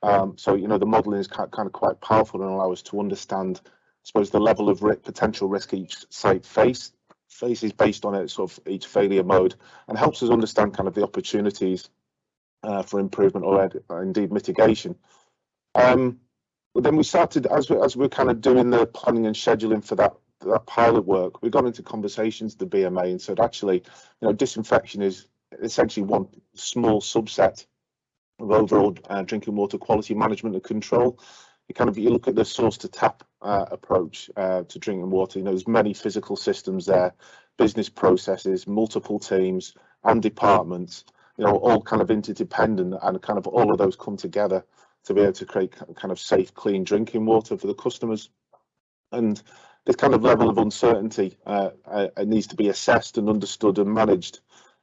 Um, so you know, the modelling is kind of quite powerful and allow us to understand, I suppose, the level of risk, potential risk each site face faces based on its sort of each failure mode, and helps us understand kind of the opportunities uh, for improvement or, or indeed mitigation. Um, but then we started as we as we are kind of doing the planning and scheduling for that that pilot work. We got into conversations with the BMA and said actually, you know, disinfection is essentially one small subset of overall uh, drinking water quality management and control. You kind of you look at the source to tap uh, approach uh, to drinking water. You know, there's many physical systems there, business processes, multiple teams and departments. You know, all kind of interdependent, and kind of all of those come together to be able to create kind of safe, clean drinking water for the customers. And this kind of level of uncertainty uh, uh, needs to be assessed and understood and managed.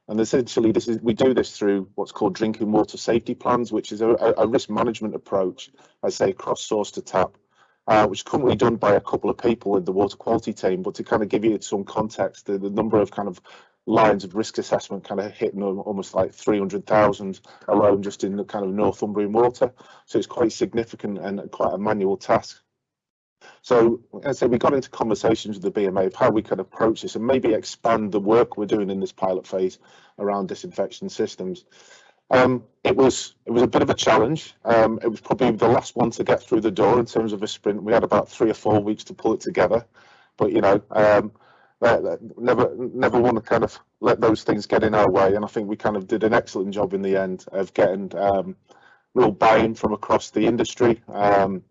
And essentially, this is we do this through what's called drinking water safety plans, which is a, a risk management approach, I say, cross source to tap, uh, which is currently done by a couple of people in the water quality team. But to kind of give you some context, the, the number of kind of lines of risk assessment kind of hitting almost like 300,000 alone just in the kind of Northumbrian water. So it's quite significant and quite a manual task. So as I said, we got into conversations with the BMA of how we could approach this and maybe expand the work we're doing in this pilot phase around disinfection systems. Um, it was it was a bit of a challenge. Um, it was probably the last one to get through the door in terms of a sprint. We had about three or four weeks to pull it together, but you know, um, never never want to kind of let those things get in our way. And I think we kind of did an excellent job in the end of getting um, real buy-in from across the industry. Um,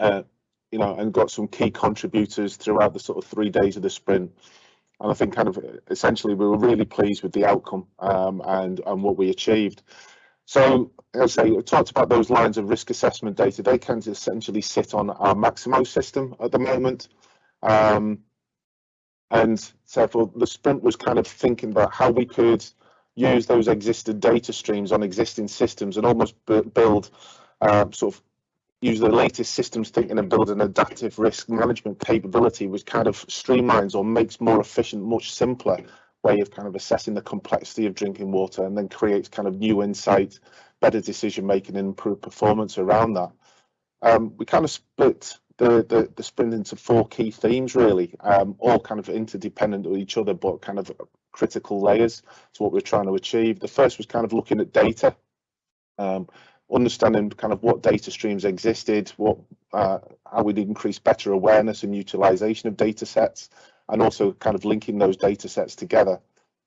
uh, you know, and got some key contributors throughout the sort of three days of the sprint. And I think kind of essentially we were really pleased with the outcome um, and and what we achieved. So I say, we talked about those lines of risk assessment data. They can essentially sit on our Maximo system at the moment. Um, and so for the sprint was kind of thinking about how we could use those existing data streams on existing systems and almost build um, sort of use the latest systems thinking and build an adaptive risk management capability which kind of streamlines or makes more efficient, much simpler way of kind of assessing the complexity of drinking water and then creates kind of new insight, better decision making and improved performance around that. Um, we kind of split the, the, the sprint into four key themes really, um, all kind of interdependent with each other, but kind of critical layers to what we're trying to achieve. The first was kind of looking at data. Um, understanding kind of what data streams existed, what uh, how we'd increase better awareness and utilization of data sets, and also kind of linking those data sets together.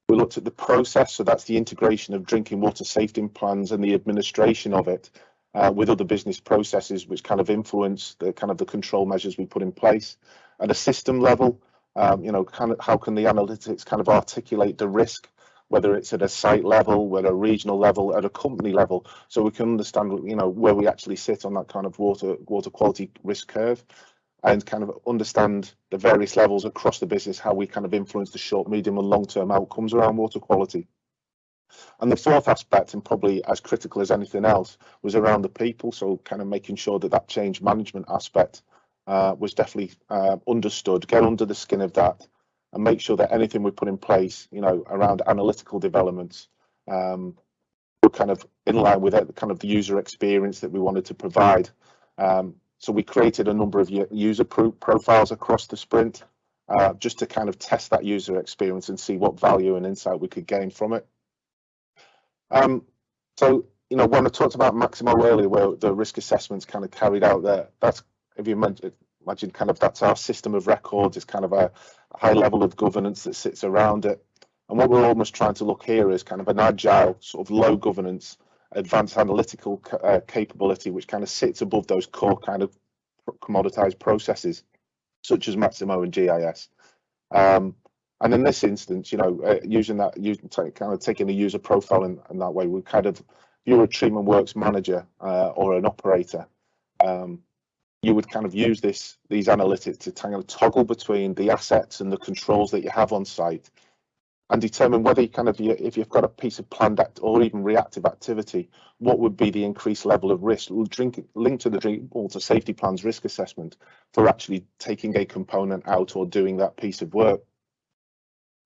We looked at the process, so that's the integration of drinking water safety plans and the administration of it uh, with other business processes, which kind of influence the kind of the control measures we put in place. At a system level, um, you know, kind of how can the analytics kind of articulate the risk whether it's at a site level, whether a regional level, at a company level, so we can understand, you know, where we actually sit on that kind of water water quality risk curve, and kind of understand the various levels across the business, how we kind of influence the short, medium, and long term outcomes around water quality. And the fourth aspect, and probably as critical as anything else, was around the people. So kind of making sure that that change management aspect uh, was definitely uh, understood, get under the skin of that, and make sure that anything we put in place, you know, around analytical developments, um, were kind of in line with it, kind of the user experience that we wanted to provide. Um, so we created a number of user pro profiles across the sprint, uh, just to kind of test that user experience and see what value and insight we could gain from it. Um, so, you know, when I talked about Maximo earlier, where the risk assessments kind of carried out there, that's if you mentioned imagine kind of that's our system of records. It's kind of a high level of governance that sits around it. And what we're almost trying to look here is kind of an agile, sort of low governance, advanced analytical uh, capability, which kind of sits above those core kind of commoditized processes, such as Maximo and GIS. Um, and in this instance, you know, uh, using that, using kind of taking a user profile in, in that way, we kind of, if you're a treatment works manager uh, or an operator, um, you would kind of use this these analytics to kind of toggle between the assets and the controls that you have on site and determine whether you kind of if you've got a piece of planned act or even reactive activity, what would be the increased level of risk drink, linked to the drink water safety plans risk assessment for actually taking a component out or doing that piece of work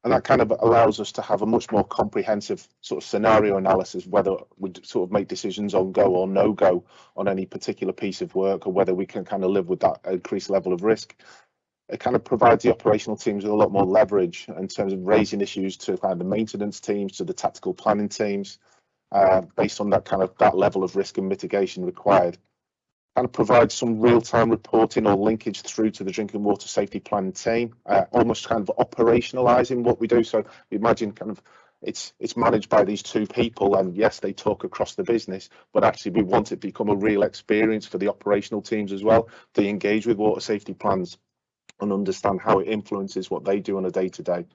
and that kind of allows us to have a much more comprehensive sort of scenario analysis whether we sort of make decisions on go or no go on any particular piece of work or whether we can kind of live with that increased level of risk. It kind of provides the operational teams with a lot more leverage in terms of raising issues to kind of the maintenance teams to the tactical planning teams uh, based on that kind of that level of risk and mitigation required of provide some real-time reporting or linkage through to the drinking water safety plan team, uh, almost kind of operationalizing what we do. So imagine kind of it's it's managed by these two people and yes they talk across the business but actually we want it to become a real experience for the operational teams as well they engage with water safety plans and understand how it influences what they do on a day to day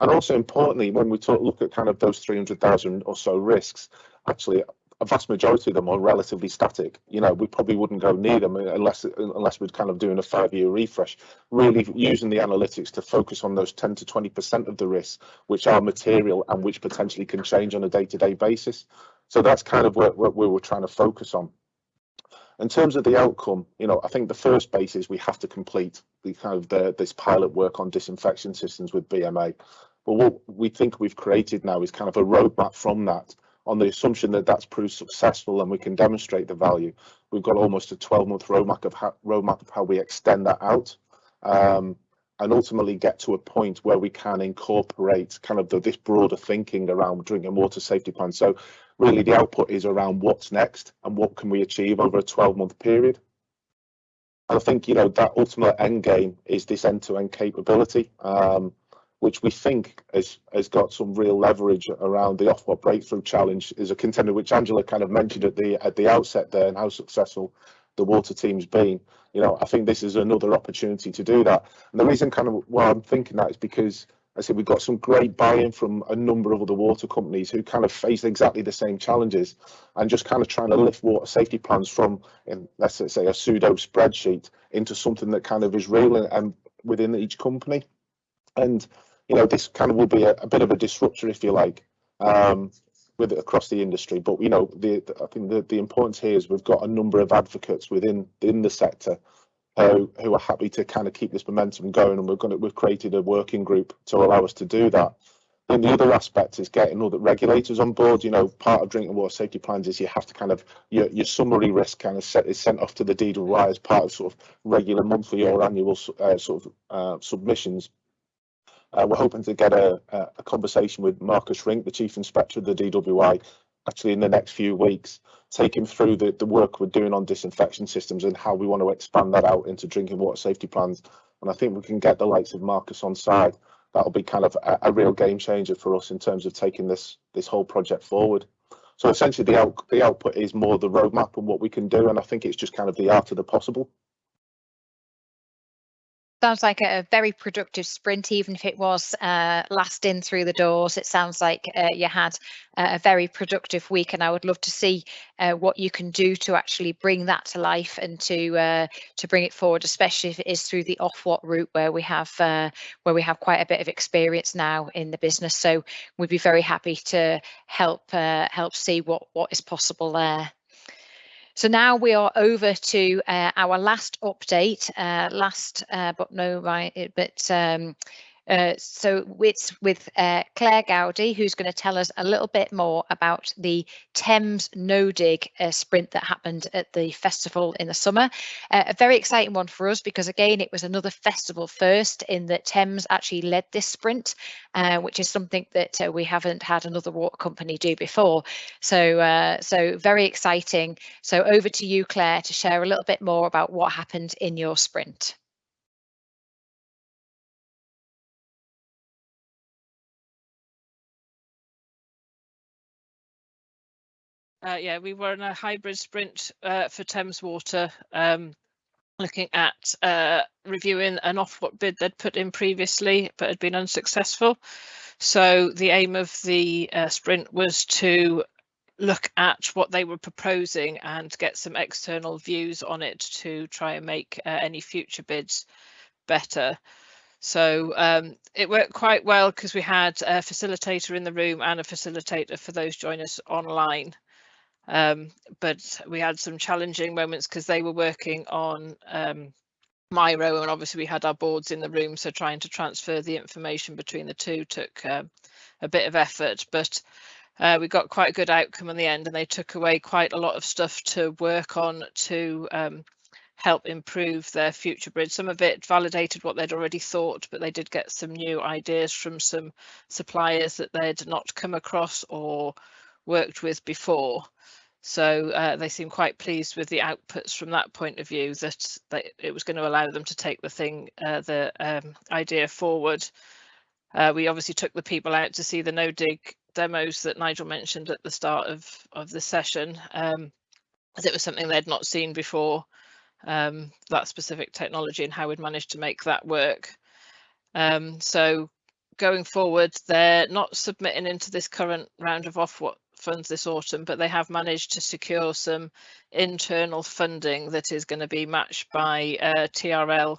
and also importantly when we talk look at kind of those 300,000 or so risks actually a vast majority of them are relatively static. You know, we probably wouldn't go near them unless unless we're kind of doing a five-year refresh. Really using the analytics to focus on those 10 to 20 percent of the risks which are material and which potentially can change on a day-to-day basis. So that's kind of what, what we were trying to focus on. In terms of the outcome, you know, I think the first base is we have to complete the kind of the, this pilot work on disinfection systems with BMA. But what we think we've created now is kind of a roadmap from that on the assumption that that's proved successful and we can demonstrate the value. We've got almost a 12 month roadmap of how, roadmap of how we extend that out um, and ultimately get to a point where we can incorporate kind of the, this broader thinking around drinking water safety plan. So really the output is around what's next and what can we achieve over a 12 month period. And I think, you know, that ultimate end game is this end to end capability. Um, which we think has has got some real leverage around the Ofwat breakthrough challenge is a contender which Angela kind of mentioned at the at the outset there and how successful the water team's been. You know, I think this is another opportunity to do that. And the reason kind of why I'm thinking that is because I said we've got some great buy-in from a number of other water companies who kind of face exactly the same challenges and just kind of trying to lift water safety plans from, in, let's say, a pseudo spreadsheet into something that kind of is real and, and within each company. And you know, this kind of will be a, a bit of a disruptor, if you like, um, with it across the industry. But you know, the, the, I think the, the importance here is we've got a number of advocates within in the sector who who are happy to kind of keep this momentum going, and we're going to we've created a working group to allow us to do that. And the other aspect is getting all the regulators on board. You know, part of drinking water safety plans is you have to kind of your, your summary risk kind of set is sent off to the DWI as part of sort of regular monthly or annual uh, sort of uh, submissions. Uh, we're hoping to get a, a, conversation with Marcus Rink, the Chief Inspector of the DWI, actually in the next few weeks, take him through the, the work we're doing on disinfection systems and how we want to expand that out into drinking water safety plans. And I think we can get the likes of Marcus on side. That'll be kind of a, a real game changer for us in terms of taking this this whole project forward. So essentially, the out, the output is more the roadmap and what we can do, and I think it's just kind of the art of the possible sounds like a very productive sprint, even if it was uh, last in through the doors. It sounds like uh, you had a very productive week, and I would love to see uh, what you can do to actually bring that to life and to uh, to bring it forward, especially if it is through the Ofwat route where we have uh, where we have quite a bit of experience now in the business. So we'd be very happy to help uh, help see what what is possible there. So now we are over to uh, our last update, uh, last uh, but no right, but um, uh, so it's with uh, Claire Gowdy, who's going to tell us a little bit more about the Thames No Dig uh, sprint that happened at the festival in the summer. Uh, a very exciting one for us because, again, it was another festival first in that Thames actually led this sprint, uh, which is something that we haven't had another water company do before. So, so very exciting. So over to you, Claire, to share a little bit more about what happened in your sprint. Uh, yeah, we were in a hybrid sprint uh, for Thames Water, um, looking at uh, reviewing an Ofwat bid they'd put in previously, but had been unsuccessful. So the aim of the uh, sprint was to look at what they were proposing and get some external views on it to try and make uh, any future bids better. So um, it worked quite well because we had a facilitator in the room and a facilitator for those joining us online. Um, but we had some challenging moments because they were working on um, Miro and obviously we had our boards in the room so trying to transfer the information between the two took uh, a bit of effort but uh, we got quite a good outcome in the end and they took away quite a lot of stuff to work on to um, help improve their future bridge. Some of it validated what they'd already thought, but they did get some new ideas from some suppliers that they'd not come across or worked with before. So uh, they seem quite pleased with the outputs from that point of view that, that it was going to allow them to take the thing, uh, the um, idea forward. Uh, we obviously took the people out to see the no dig demos that Nigel mentioned at the start of, of the session, um, as it was something they'd not seen before, um, that specific technology and how we'd managed to make that work. Um, so going forward, they're not submitting into this current round of Ofwat funds this autumn, but they have managed to secure some internal funding that is going to be matched by uh, TfL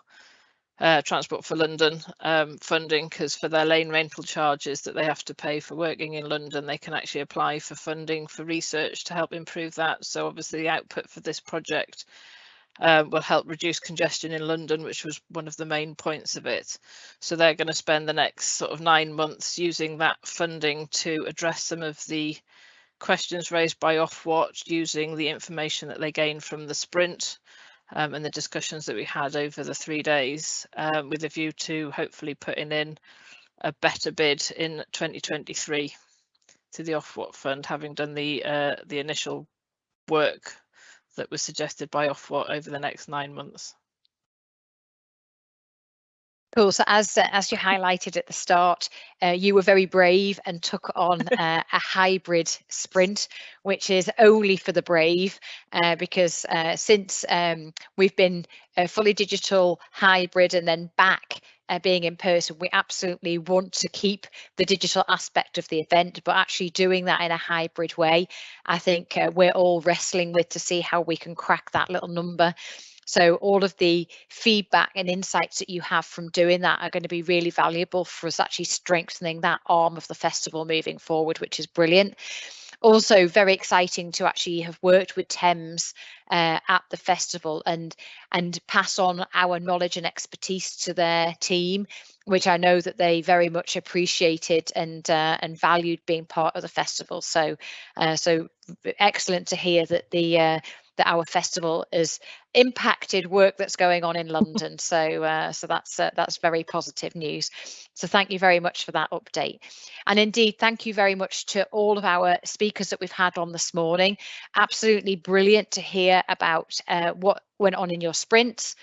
uh, Transport for London um, funding because for their lane rental charges that they have to pay for working in London, they can actually apply for funding for research to help improve that. So obviously the output for this project um, will help reduce congestion in London, which was one of the main points of it. So they're going to spend the next sort of nine months using that funding to address some of the questions raised by Ofwat using the information that they gained from the sprint um, and the discussions that we had over the three days um, with a view to hopefully putting in a better bid in 2023 to the Ofwat fund, having done the uh, the initial work that was suggested by Ofwat over the next nine months. Cool. So as uh, as you highlighted at the start, uh, you were very brave and took on uh, a hybrid sprint, which is only for the brave, uh, because uh, since um, we've been fully digital, hybrid, and then back uh, being in person, we absolutely want to keep the digital aspect of the event, but actually doing that in a hybrid way. I think uh, we're all wrestling with to see how we can crack that little number. So all of the feedback and insights that you have from doing that are going to be really valuable for us actually strengthening that arm of the festival moving forward, which is brilliant also very exciting to actually have worked with Thames uh, at the festival and and pass on our knowledge and expertise to their team, which I know that they very much appreciated and uh, and valued being part of the festival. So uh, so excellent to hear that the uh, that our festival has impacted work that's going on in London. So uh, so that's uh, that's very positive news. So thank you very much for that update. And indeed, thank you very much to all of our speakers that we've had on this morning. Absolutely brilliant to hear about uh, what went on in your sprints,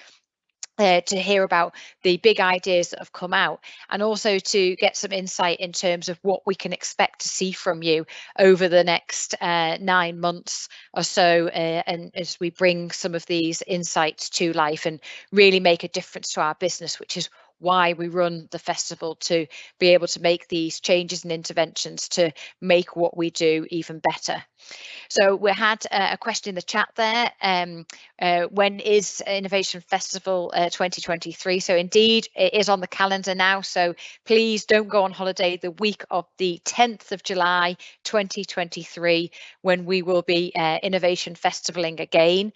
uh, to hear about the big ideas that have come out and also to get some insight in terms of what we can expect to see from you over the next uh, nine months or so uh, and as we bring some of these insights to life and really make a difference to our business which is why we run the festival to be able to make these changes and interventions to make what we do even better. So we had uh, a question in the chat there. Um, uh, when is Innovation Festival uh, 2023? So indeed, it is on the calendar now. So please don't go on holiday the week of the 10th of July 2023 when we will be uh, Innovation Festivaling again.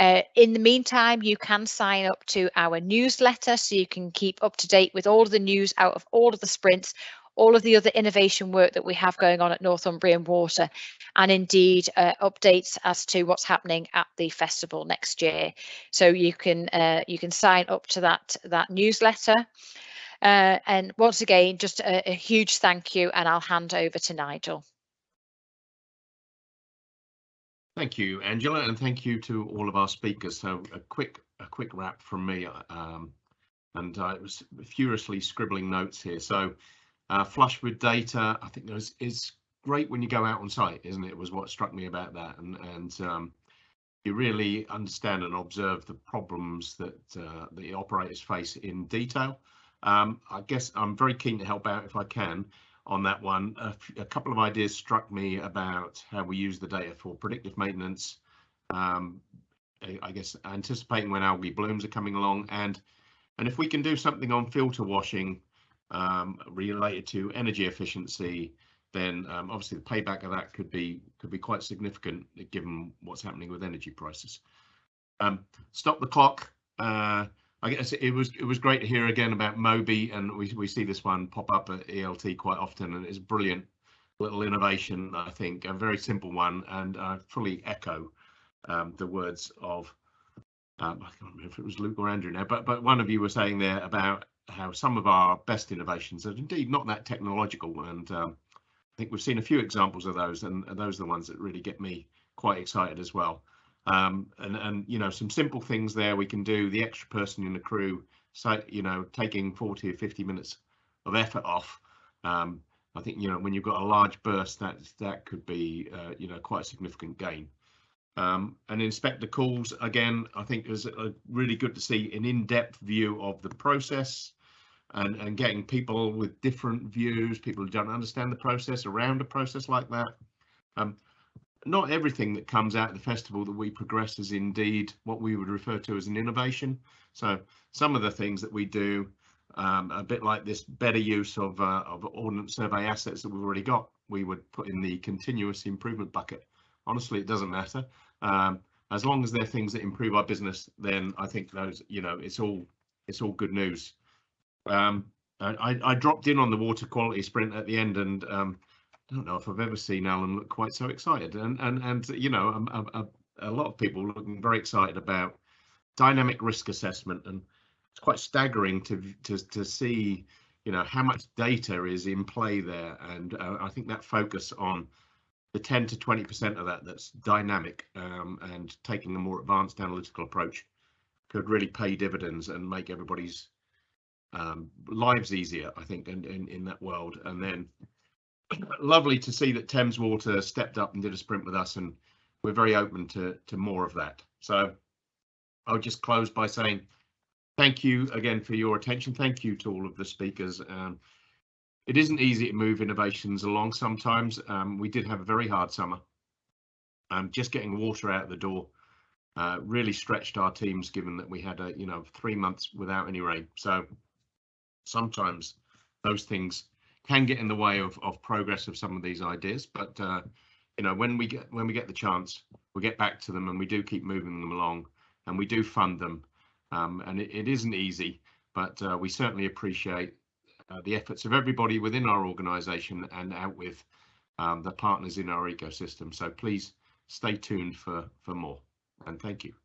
Uh, in the meantime, you can sign up to our newsletter so you can keep up to date with all of the news out of all of the sprints, all of the other innovation work that we have going on at Northumbrian Water, and indeed uh, updates as to what's happening at the festival next year. So you can uh, you can sign up to that that newsletter. Uh, and once again, just a, a huge thank you, and I'll hand over to Nigel. Thank you, Angela, and thank you to all of our speakers. So a quick a quick wrap from me, um, and I was furiously scribbling notes here. So uh, flush with data, I think is is great when you go out on site, isn't it? Was what struck me about that, and and um, you really understand and observe the problems that uh, the operators face in detail. Um, I guess I'm very keen to help out if I can on that one. A, couple of ideas struck me about how we use the data for predictive maintenance. Um, I guess anticipating when algae blooms are coming along, and and if we can do something on filter washing um, related to energy efficiency, then um, obviously the payback of that could be could be quite significant given what's happening with energy prices. Um, stop the clock. Uh, I guess it was it was great to hear again about Moby, and we we see this one pop up at ELT quite often, and it's brilliant little innovation. I think a very simple one, and I fully echo um, the words of um, I can't remember if it was Luke or Andrew now, but but one of you were saying there about how some of our best innovations are indeed not that technological, and um, I think we've seen a few examples of those, and those are the ones that really get me quite excited as well. Um, and and you know some simple things there we can do the extra person in the crew so you know taking 40 or 50 minutes of effort off. Um, I think you know when you've got a large burst, that that could be uh, you know quite a significant gain. Um, and inspector calls again, I think is really good to see an in-depth view of the process and, and getting people with different views, people who don't understand the process around a process like that. Um, not everything that comes out of the festival that we progress is indeed what we would refer to as an innovation. So some of the things that we do, um, a bit like this better use of, uh, of ordnance survey assets that we've already got, we would put in the continuous improvement bucket. Honestly, it doesn't matter. Um, as long as they're things that improve our business, then I think those, you know, it's all it's all good news. Um, I, I dropped in on the water quality sprint at the end, and um, I don't know if I've ever seen Alan look quite so excited. And and and you know, a, a, a lot of people looking very excited about dynamic risk assessment, and it's quite staggering to to to see, you know, how much data is in play there. And uh, I think that focus on the 10 to 20 percent of that that's dynamic um, and taking a more advanced analytical approach could really pay dividends and make everybody's um, lives easier, I think, in, in, in that world. And then lovely to see that Thames Water stepped up and did a sprint with us, and we're very open to, to more of that. So I'll just close by saying thank you again for your attention. Thank you to all of the speakers. Um, it isn't easy to move innovations along sometimes. Um, we did have a very hard summer. Um, just getting water out the door uh, really stretched our teams given that we had a you know three months without any rain. So sometimes those things can get in the way of, of progress of some of these ideas. But uh, you know, when we get when we get the chance, we get back to them and we do keep moving them along and we do fund them. Um, and it, it isn't easy, but uh, we certainly appreciate uh, the efforts of everybody within our organisation and out with um, the partners in our ecosystem. So please stay tuned for for more. And thank you.